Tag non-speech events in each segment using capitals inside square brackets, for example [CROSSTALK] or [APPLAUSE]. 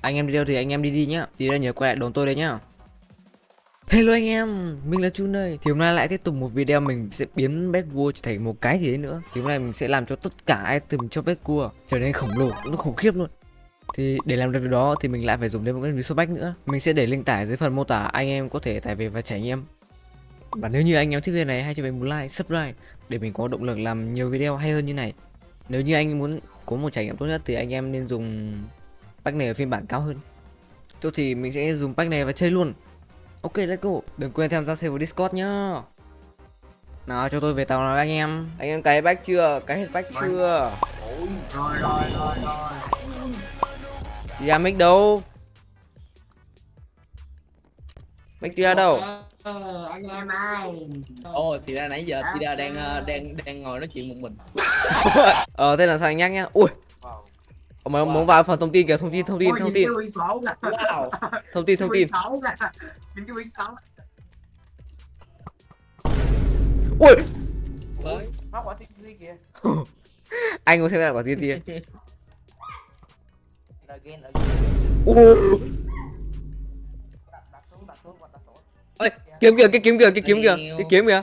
Anh em đi đâu thì anh em đi đi nhá. Tí nữa nhớ quay lại đón tôi đấy nhá. Hello anh em, mình là Chun đây. Thì hôm nay lại tiếp tục một video mình sẽ biến Beckwar trở thành một cái gì đấy nữa. Thì hôm nay mình sẽ làm cho tất cả item cho Beckwar trở nên khổng lồ, nó khủng khiếp luôn. Thì để làm được điều đó thì mình lại phải dùng đến một cái ví số bách nữa. Mình sẽ để link tải dưới phần mô tả anh em có thể tải về và trải nghiệm. Và nếu như anh em thích video này hãy cho mình một like, subscribe Để mình có động lực làm nhiều video hay hơn như này. Nếu như anh muốn có một trải nghiệm tốt nhất thì anh em nên dùng pack này ở phiên bản cao hơn Tôi thì mình sẽ dùng pack này và chơi luôn Ok let's go Đừng quên tham gia server Discord nhá Nào cho tôi về tàu nào anh em Anh em cái bách chưa? Cái hết bách chưa? rồi rồi rồi rồi ra mic đâu? Mic ra đâu? Ờ, anh em ơi. Ồ thì ra nãy giờ Tida đang ờ, đang đang ngồi nói chuyện một mình. [LAUGHS] Ờ thế là sao anh nhắc nhá? Ui. Ông mày muốn vào phần thông tin kìa thông tin thông tin thông tin. Wow. [LAUGHS] thông tin thông tin. Ui. Kìa. [LAUGHS] Anh có xem lại quả tiên tiên Again, again Ê, kiếm kìa cái kiếm kìa cái kiếm kìa cái kiếm kìa.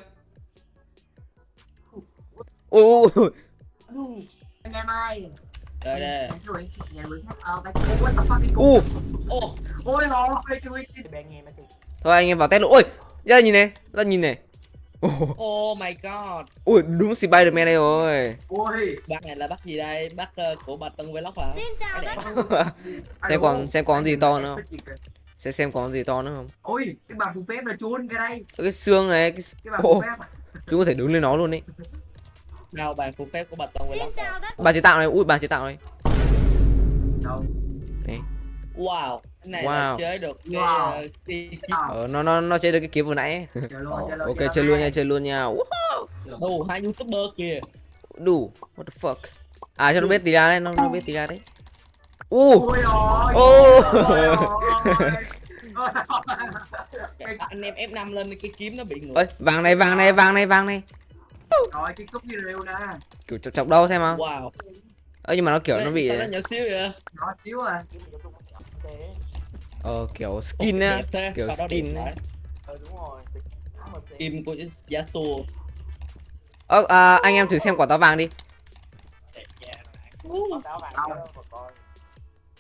Ui ui ui Anh em ơi. Đây Ô Ôi thôi anh em vào test luôn. Ui ra nhìn này ra nhìn này. Ồ, oh my god. ui đúng Spiderman đây rồi. Ôi. Bác này là bác gì đây? Bác ờ, của bà Tân Vlog hả? Xin chào [LAUGHS] xem còn xem còn gì to nữa không xem xem còn gì to nữa không Ôi cái bà phù phép là chuôn cái đây cái xương này cái Cái bà Ồ. phù phép à. chúng có thể đứng lên nó luôn đấy Nào bàn phù phép của bà Tân Xin Vlog. chào tất bà chế tạo này ui bà chế tạo này Đâu Wow. Cái này Wow. chơi được cái Wow. ờ, cái Ờ, ờ nó nó nó chơi được cái kiếm vừa nãy chơi luôn, Ờ, chơi luôn, ok chơi chơi luôn nha chơi luôn nha Ui, đủ hai youtuber kìa. đủ what the fuck à cho nó biết tí ra đấy nó nó biết tí ra đấy u Ô. [LAUGHS] anh em F5 lên cái kiếm nó bị ngược. ơi vàng này vàng này vàng này vàng này Rồi cái cúp như rêu nè kiểu chọc chọc đâu xem nào Wow. ơ nhưng mà nó kiểu nó bị Sao nó nhỏ xíu vậy? Nó xíu à ờ kiểu skin á kiểu skin á. Ờ đúng rồi. Kim của Yasuo. ơ à, anh em thử xem quả táo vàng đi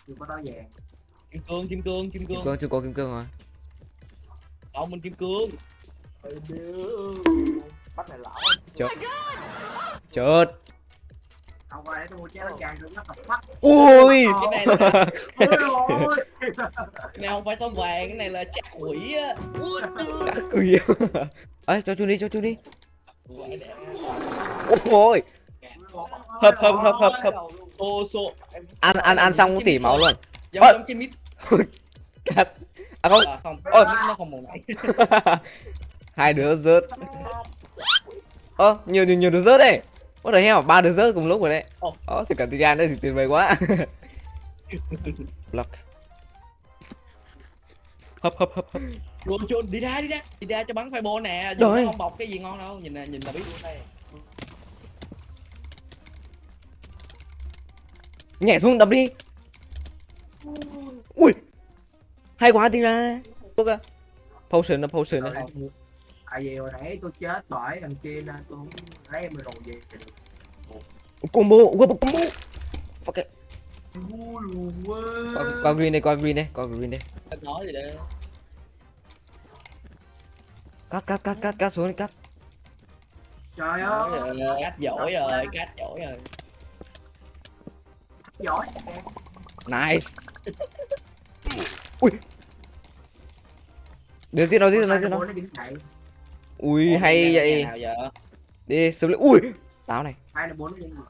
Đừng có nói vàng. Kim cương, kim cương, kim kim cương. cương chưa có kim cương rồi Ông mình kim cương. Bắt này lão tập phát ui Cái này là [LAUGHS] Ôi ôi. Cái này không phải tôm vàng, cái này là chắc quỷ á. quỷ. [LAUGHS] Ấy cho chú đi cho chú đi. Ôi! Hấp, hấp, hấp, hấp, hấp. Ô số. ăn ăn ăn xong cũng tỉ máu luôn. Giống Ôi. giống cái mít. cắt. À không. À, Ôi. nó không [LAUGHS] hai đứa rớt. Ơ nhiều nhiều nhiều đứa rớt đấy. What the hell, ba đứa rớt cùng lúc rồi đấy. Ồ. Thì cả Tigan đây thì tuyệt vời quá. [LAUGHS] Block. Hấp hấp hấp hấp. Chuồn chuồn đi ra đi ra, đi ra cho bắn fireball nè. Nó không bọc cái gì ngon đâu, nhìn nè, nhìn là biết luôn đây. Nhảy xuống đập đi. Ui. Hay quá Look à Potion đó, potion đó À vì hồi nãy tôi chết bởi thằng kia nên tôi không lấy em rồi về. Combo, combo, combo. Fuck it. Qua, qua green đây, qua green đây, qua green đây nói gì đây? Cắt, cắt, cắt, cắt, cắt xuống đi, cắt. Trời ơi. Cách giỏi rồi, cách giỏi rồi. Giỏi Nice. [LAUGHS] Ui. Tiếp đâu, tiếp đâu Nó. đứng dậy Ui, Ủa, hay vậy? Đi, sớm lên, ui Táo này. Hai là bốn nó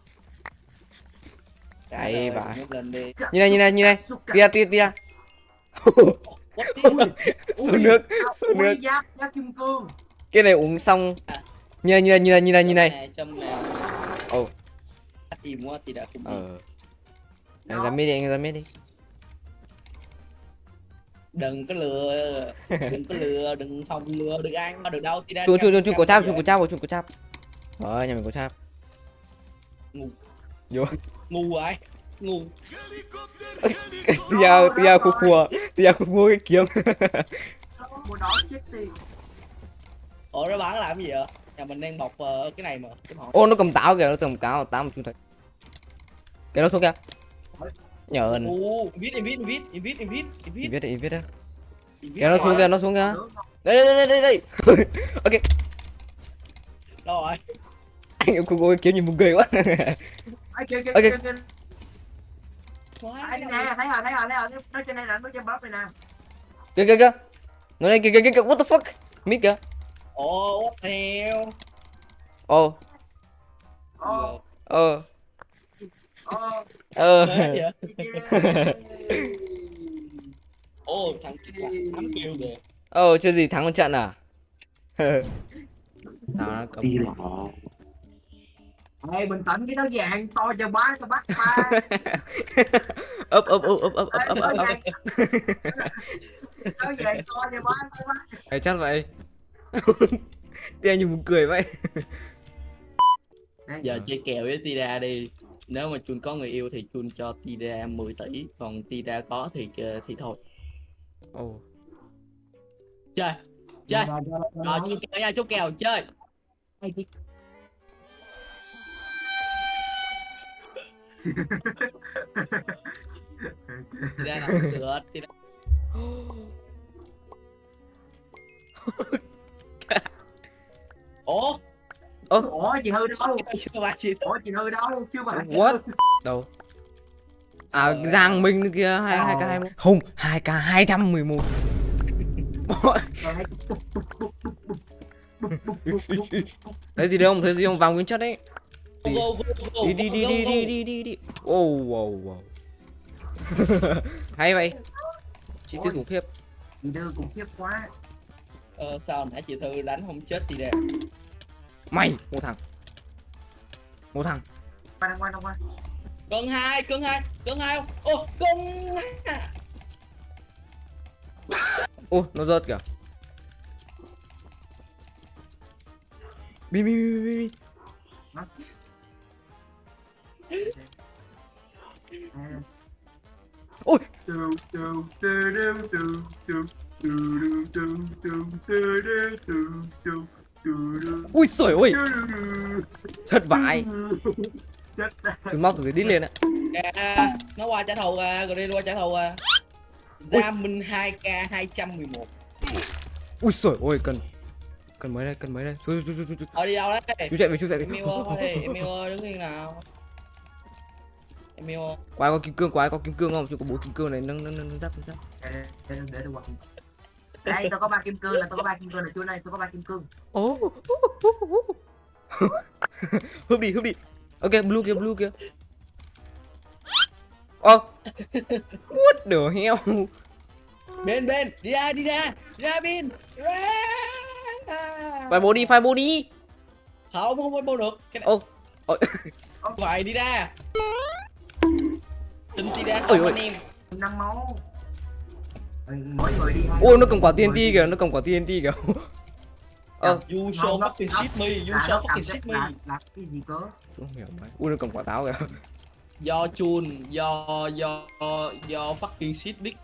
Đấy, lên đi. Nhìn này, nhìn này, nhìn này. Tia, tia, tia. The- Xuống nước, xuống nước Ui giáp, giáp kim cương Cái này uống xong. Nhìn này, nhìn này, nhìn này, nhìn này, nhìn này. Ồ. Tìm quá thì đã. Ờ Anh ra mid đi, anh ra mid đi. Đừng có lừa, đừng có lừa, đừng phòng lừa, đừng ăn mà được đâu. thì đã Chuột, chuột, cam- chuột, chuột, cam có cháp, vậy. chuột, có cháp, chuột, có cháp. Rồi, nhà mình có cháp. Ngu. Vô. Ngu vậy. ngu. Tia tia khua khua tia khua khua cái kiếm. Mua đó chết đi ủa nó bán làm gì vậy? Nhà mình đang bọc ờ, cái này mà ô nó cầm táo kìa nó cầm táo táo mà chúng thấy cái nó xuống kìa nhờn u invit invit invit invit invit invit viết đi invit kìa nó xuống kìa nó xuống kìa. Đây đây đây đây đây. [LAUGHS] Đâu rồi. Anh em khua cái kiếm nhìn buồn cười quá. Kia, kia, Ok. kia, Ấy, nè, thấy rồi, thấy rồi, thấy rồi. Nó trên đây là nó trên bóp này nè. kìa kìa kìa. Nó đây kìa kìa kìa what the fuck? Mít kìa. Ồ what the hell? Ô Ồ, ờ ồ, ờ. Kia là tám kêu kìa. Ờ chưa gì thắng một trận à? Tao nó cầm đi lọ. Ê, bình tĩnh cái đó vàng to cho bá sao bắt ba ấp ấp ấp ấp ấp ấp ấp ấp ấp nó vàng to cho bá sao bắt Ê, chắc vậy. [LAUGHS] Tia nhìn buồn cười vậy. Giờ chơi kèo với Tida đi nếu mà Chun có người yêu thì Chun cho Tida 10 tỷ còn Tida có thì ờ, thì thôi. Ồ. Chơi chơi. Rồi chốt kèo nha chốt kèo chơi. Tida làm được ủa? Chị hư đâu? Chưa ba chị? Ủa chị hư đâu? Chưa mà what? Đâu? À giang minh kia hai hai k hai không hai k hai trăm mười một. Thấy gì đâu không thấy gì không vào nguyên chất đấy. Đi. Đi đi đi đi đi đi đi wow wow wow. [LAUGHS] Hay vậy. Chi tiết khủng khiếp. Chị đưa cũng khiếp quá. Ờ, sao nãy chị thư đánh không chết Tida mày một thằng. Một thằng. Qua đâu qua đâu qua cân hai cân hai cân hai không? Ô cân hai. [LAUGHS] Ô nó rớt kìa. Bi bi bi bi bi. Ôi. Ui sổi tù, thật vãi. Chết ra chúng móc từ dưới đít lên á Kìa, nó qua trả thù à rồi đi qua trả thù à. Ui. Gia Minh 2k 211 ui sổi ôi cần cần mấy đây cần mấy đây? Chú chú chú chú chú. Ờ đi đâu đấy. Chú chạy về chú chạy về. Emil ơi Emil ơi đứng yên nào. Emil ơi quái có kim cương quái có kim cương không? Chú có bố kim cương này nâng nâng nâng giáp giáp. Để để để để qua đây tôi có ba kim cương là tôi có ba kim cương là chỗ này tôi có ba kim cương. Ô [LAUGHS] húp đi húp đi. Ok blue kia blue kia. Ô what the hell? Bên bên đi ra đi ra đi ra ra. phải bố đi phải bố đi. Không không bố được. Cái này ô ôi. Phải đi ra. Tin đi ra Ôi, ôi. anh em. Năm máu ôi nó cầm quả TNT kìa nó cầm quả TNT kìa. [LAUGHS] Ơ You so fucking shit me You so fucking shit me. là cái gì cơ? Không hiểu mày ui nó cầm quả táo kìa. Do chun do do do fucking shit dick.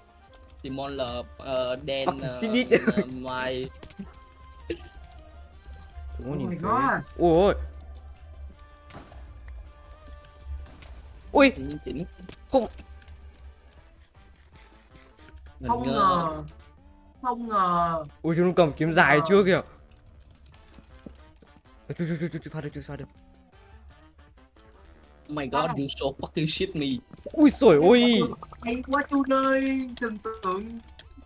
Simon là uh, đen uh, mày. [LAUGHS] Oh nhìn my phế. God. ui ui. Những chỉnh Không. Không ngờ. ngờ không ngờ ui chúng nó cầm kiếm dài Ờ. chưa kìa chú chú chú chú chú pha được chú pha được Oh my god you so fucking shit me ui sổi ôi hay quá chú ơi tưởng tượng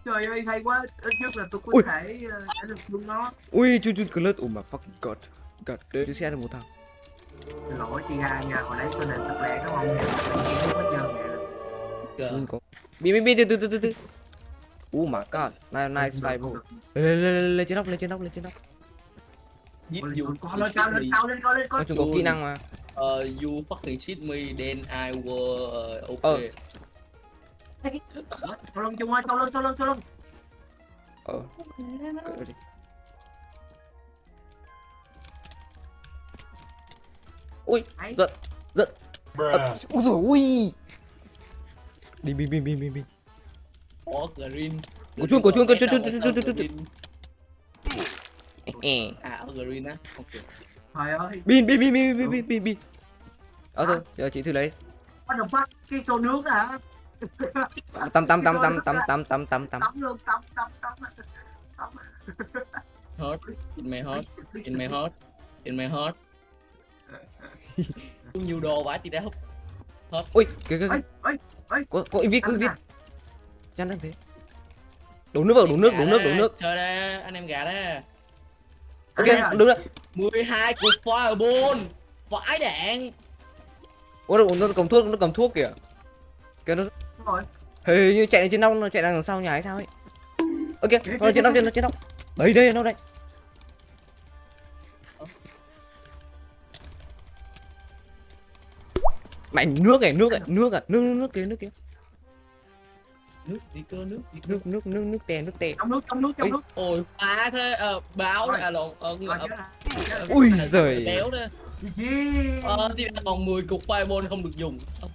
trời ơi hay quá ít nhất là tôi có Ui. thể ờ, đã được luôn nó ui chú chú cứ lướt oh my fucking god god đấy chú sẽ được một thằng Xin lỗi chị hai nha hồi đấy tôi nền thật lẹ đúng không không có chơi nè bi bi bi từ từ từ từ từ oh my god nice nice five bro lên lên lên lên trên nóc lên trên nóc lên trên nóc. Giết you con lên cao lên cao lên cao có kỹ năng mà. Uh, you fucking shit me then I will uh, Ờ. okay. Sau lưng chung ơi sau lưng sau lưng sau lưng ờ. Đi. Ui Ấy. giận giận ui rồi ui đi bin bin bin bin Ủa green. Của chuông, của chuông, của chuông, chuông, chuông, chuông, bin À ở green á. Ok. Trời ơi. Bin bin bin bin bin bin bin bin. Ờ thôi giờ chị thử lấy. Bắt đầu phát cái xô nước hả? Tắm tắm tắm tắm tắm tắm tắm tắm tắm. Tắm luôn tắm tắm tắm. Tắm. Hot. In my hot. In my hot. In my hot. Có [LAUGHS] nhiều đồ vãi thì đã hút. Ui kìa kìa ấy kìa. ấy ấy có có invite có invite chăn đang thế. Đổ nước vào đổ nước đổ nước đổ nước. Chơi đây anh em gà đó. Ok Ăn đứng đấy 12 cục fireball. Vãi đạn. Ôi nó, nó cầm thuốc nó cầm thuốc kìa. Kìa nó hình như chạy lên trên nóc nó chạy đằng sau nhà hay sao ấy. Ok nó trên nóc trên nó trên nóc. Đấy đây nó đây. Mày nước này nước này nước à nước nước nước kia nước kia Nước đi cơ nước đi cơ nước nước nước nước tè nước tè. Trong nước trong nước trong nước. Ôi phá thế. Ờ, báo này à lộn ờ, ờ, ui giời. Kéo đó. Gì? Chi Ờ thì còn 10 cục fireball không được dùng. Ờ,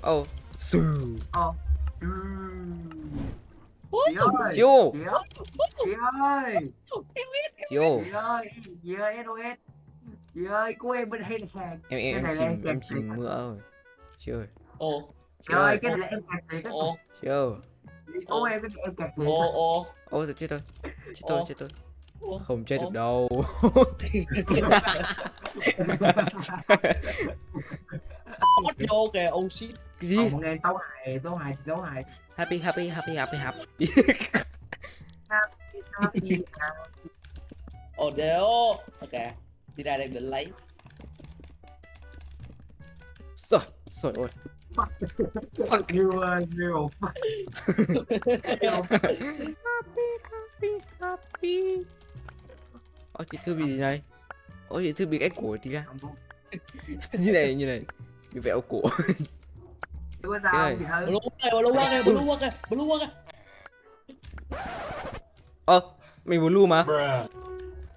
ồ sừ ờ. Chị ơi chị ơi chị ơi. Chiêu chị ơi chị ơi SOS chị ơi cô em bên đây nè em em em là em chìm em chìm mưa rồi chiêu ơi. Ô chị ơi cái này là em kẹt thiệt á ô. chiêu cô em em kẹt thiệt ô. Ô ôi chết tôi chết tôi chết tôi. Ô không chết được đâu. [LAUGHS] Mất vô kìa oh shit. Cái gì? Ờ, mọi người tấu hài tấu hài tấu hài. Happy happy happy happy happy. Happy, Ồ đéo. Ok Đi ra đây định lấy. Rồi rồi ôi Fuck you, uh, Zero. happy, happy, happy. Ôi, chị Thư bị gì này? Ôi, chị Thư bị cái cổ tí ra. [LAUGHS] như này, như này. Bị vẹo cổ. Blue này, blue walk này, blue walk này, blue walk này. Ờ, mình blue mà.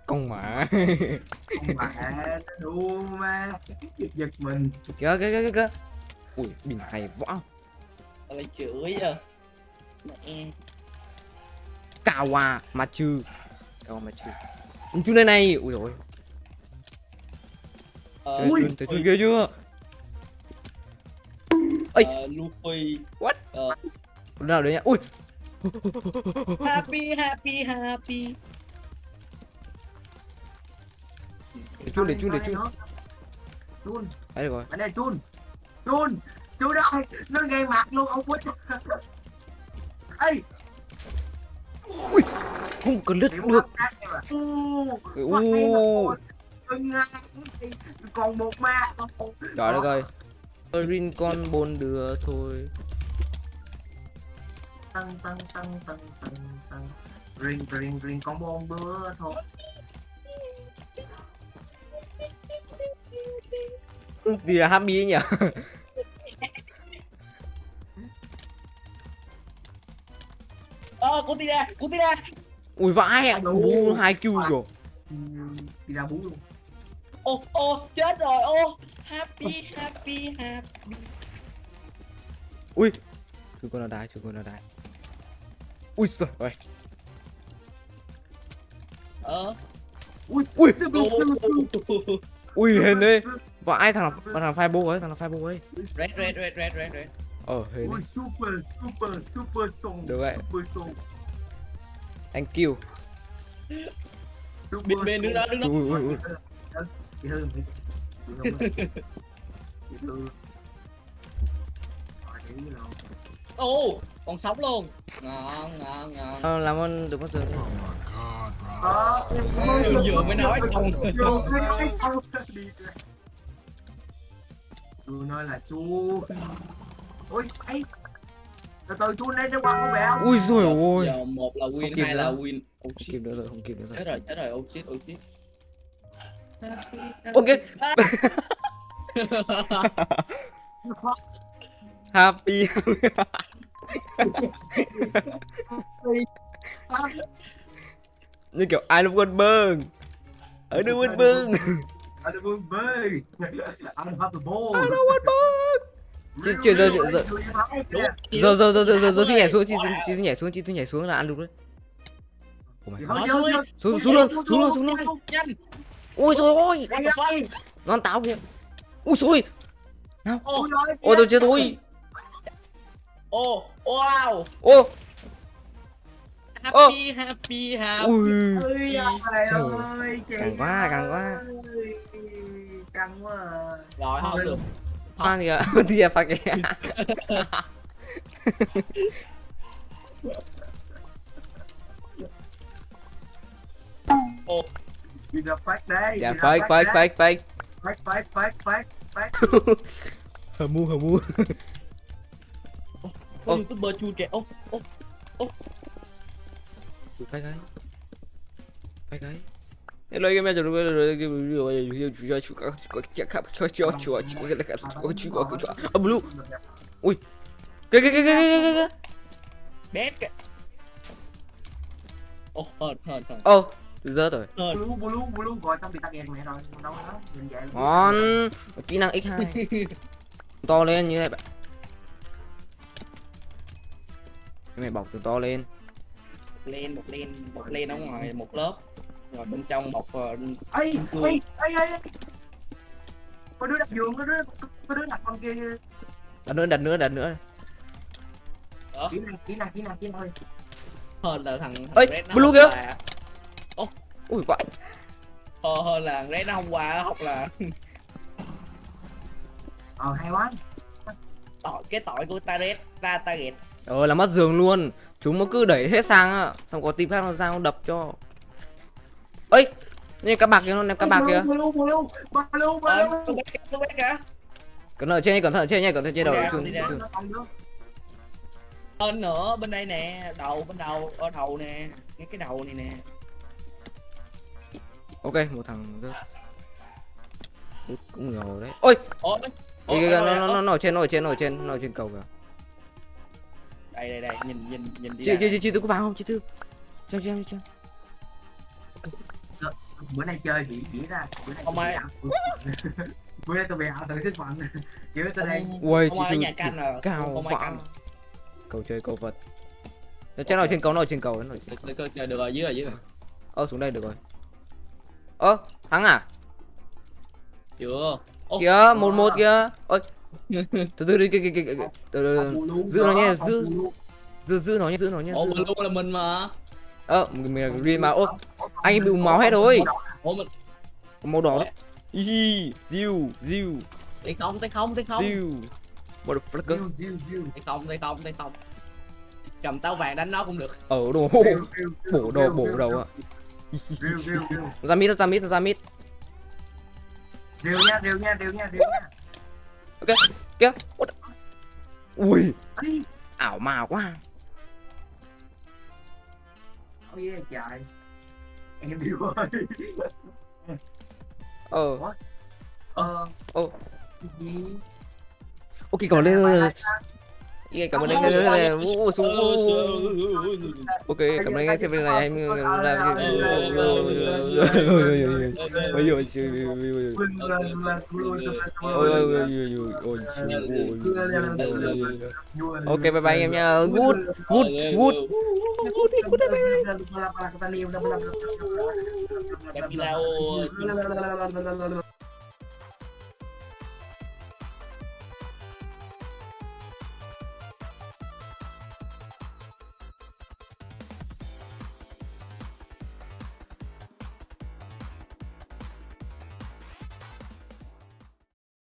Con mà. Con mà, đúng mà. Giật giật mình. Kìa, kìa, kìa, kìa ui bình hay võ. Lấy chửi à. Mẹ. Kawa machu. Kawa machu. Con chú này này. Ui rồi Ờ, thấy Ui. chun thấy chun ghê chưa? Ây. ờ, Luffy. What? Ờ, nào đấy nhá? Ui. Happy happy happy. Để chun để chun để chun. Chun, đấy rồi. Ở đây chun. Chun, chun ơi, nó gây mặt luôn ông quýt. Ê, không cần lướt được. U. Còn một ma. trời đất ơi Rin con bồn đưa thôi Tăng tăng tăng tăng tăng tăng. Ring ring ring con bôn bữa thôi. Thì là happy ấy nhỉ? Ờ, cô tì ra, cô tì ra ui vãi ạ bú hai kêu rồi Ừ, Đi ra bú luôn. Ô, ô, chết rồi, ô. Happy, happy, happy. Ui chú con nào đái chú con nào đái. Ui giời ơi. Ờ. Ui, ui. ui hên đấy vãi thằng nào thằng fireball ấy thằng nào fireball ấy? Red, red, red, red, red, red. Ờ hên super, super, super song. Được vậy. Super song. thank you. Bên bên đứng đó, đứng đó. Ui ui ui. Nào. Ô, còn sống luôn. Ngon, ngon, ngon. Ờ, làm ơn đừng có dừng vừa mới nói xong tôi nói là chú ôi, ấy. Từ từ chú lấy cho qua có vẻ không? Ui rồi ôi. giờ một là win hai là win. Không kịp nữa rồi không kịp nữa rồi. Chết rồi chết rồi ô chết ô chết ok. [LAUGHS] Happy. [LAUGHS] Như kiểu ai luôn quên bơn ở đâu quên bơn I don't want big. I don't have the ball. I don't want bưng Chị- chị- giờ- giờ- giờ- giờ giờ giờ giờ giờ chị nhảy xuống chị chị nhảy xuống chị chị nhảy xuống là ăn được đấy. Oh my god xuống xuống luôn xuống luôn xuống luôn. Ôi trời ơi ăn táo kìa. Ui rồi Ô, ôi tôi chết thôi ô, wow. ô Happy, happy, happy. ui ơi trời ơi chị Càng quá, càng quá. căng quá à. Rồi, không được. pha kìa thì pha kìa Ô, Chị gặp phát đây dạ fake fake đây. fake fake phát phát phát phát phát hờ mu hờ mu Ô. youtuber chui kìa. Ô, ô. Fake ấy fake ấy Hello game cho tôi rồi rồi chủ cho chủ có có chắc khắp cho cho cho cho cái cái chủ có cái à blue. Cái cái cái cái cái cái Bét kìa. Ô, hờn, hờn, hờn. ô rớt rồi. Blue blue blue. Gọi xong thì tắt đèn mẹ rồi. Đâu đó ngon. Kỹ năng x2 [LAUGHS] to lên như này bạn. Cái này bọc từ to lên lên một lên một lên ở ngoài một lớp. Rồi bên trong ờ, ấy ấy ấy ấy có đứa đặt giường có đứa có đứa đặt con kia đặt nữa đặt nữa đặt nữa. Kỹ năng kỹ năng kỹ năng kỹ năng hơn là thằng nó blue kìa. là- ui vãi ờ, hơn là thằng Red nó hôm qua học là ờ hay quá. Tội cái tội của ta Red ta target ờ là mất giường luôn. Chúng nó cứ đẩy hết sang á. Xong có team khác nó sang nó đập cho. Ấy như cá bạc kia nó ném cá bạc kìa kìa kìa cẩn thận ở trên nha, cẩn thận ở trên nha cẩn thận trên đầu ra, ra. hơn nữa bên đây nè đầu bên đầu ở đầu nè ngay cái đầu này nè. Ok một thằng rớt. Cũng nhiều đấy. Ôi! Ôi Kìa, kìa, kìa, nó nó nó nó ở trên nó ở trên nó ở trên nó ở trên cầu kìa đây đây đây nhìn nhìn nhìn đi chị chị chị chị tôi có vào không? Chị tư. Cho cho cho. Bữa nay chơi chỉ chỉ ra bữa nay ai- ảo. [LAUGHS] bữa nay tôi bị ảo tự sức mạnh [LAUGHS] kiểu tôi đây Ui, chị Thư nhà canh à cao canh cầu chơi cầu vật. Nó trên nó ở trên cầu nó trên cầu. nó được, được, được, rồi dưới rồi dưới rồi. Ơ xuống đây được rồi. Ơ thắng à? Chưa. Kìa một một kìa. Ôi từ từ đi kìa. Từ từ. từ. giữ nó nhé, giữ- giữ giữ nó nhé giữ nó nhé giữ mình luôn là mình mà. Ơ mình mình là green mà. Ô anh ấy bị úng máu hết rồi. Ủa mình màu đỏ hi diu diu tay không tay không tay không. Diu motherfucker tay không tay không tay không. Cầm táo vàng đánh nó cũng được. Ở đồ bổ đầu bổ đầu ạ ra mít ra mít ra mít Rêu nha, rêu nha, rêu nha, rêu nha. Kìa What ui ảo mà quá ôi yeah, trời. Em điêu ơi. ờ Ờ. Ô. Gì? ok Bài lên cảm ơn anh nghe ok cảm ơn anh nghe xem video này em làm cái Vâng, vâng, vâng, vâng, vâng, vâng, vâng. ôi ok bye bye em nha good good good đâu